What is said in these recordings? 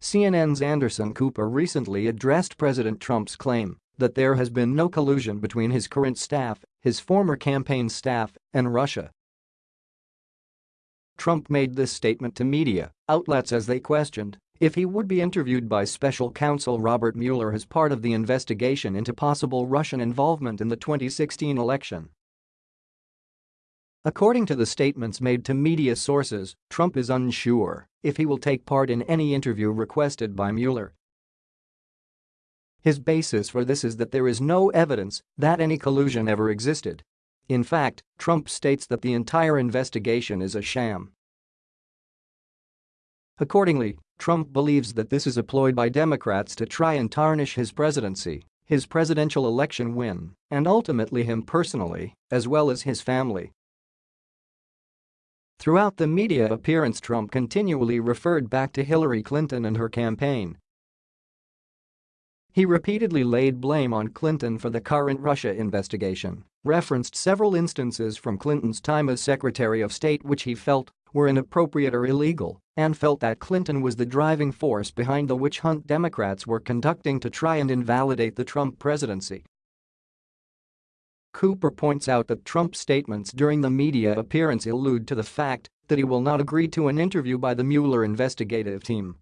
CNN's Anderson Cooper recently addressed President Trump's claim that there has been no collusion between his current staff, his former campaign staff, and Russia. Trump made this statement to media outlets as they questioned if he would be interviewed by special counsel Robert Mueller as part of the investigation into possible Russian involvement in the 2016 election. According to the statements made to media sources, Trump is unsure if he will take part in any interview requested by Mueller. His basis for this is that there is no evidence that any collusion ever existed. In fact, Trump states that the entire investigation is a sham. Accordingly, Trump believes that this is a ploy by Democrats to try and tarnish his presidency, his presidential election win, and ultimately him personally, as well as his family. Throughout the media appearance Trump continually referred back to Hillary Clinton and her campaign. He repeatedly laid blame on Clinton for the current Russia investigation, referenced several instances from Clinton's time as Secretary of State which he felt were inappropriate or illegal, and felt that Clinton was the driving force behind the witch hunt Democrats were conducting to try and invalidate the Trump presidency. Cooper points out that Trump's statements during the media appearance allude to the fact that he will not agree to an interview by the Mueller investigative team.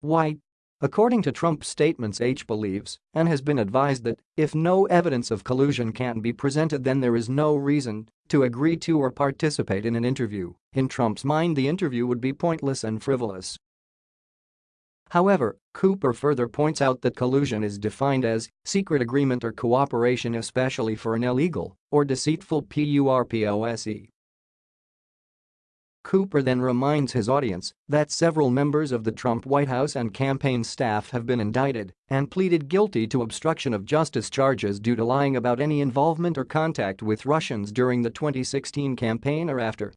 Why? According to Trump's statements H believes and has been advised that if no evidence of collusion can be presented then there is no reason to agree to or participate in an interview. In Trump's mind the interview would be pointless and frivolous. However, Cooper further points out that collusion is defined as secret agreement or cooperation especially for an illegal or deceitful PURPOSE. Cooper then reminds his audience that several members of the Trump White House and campaign staff have been indicted and pleaded guilty to obstruction of justice charges due to lying about any involvement or contact with Russians during the 2016 campaign or after.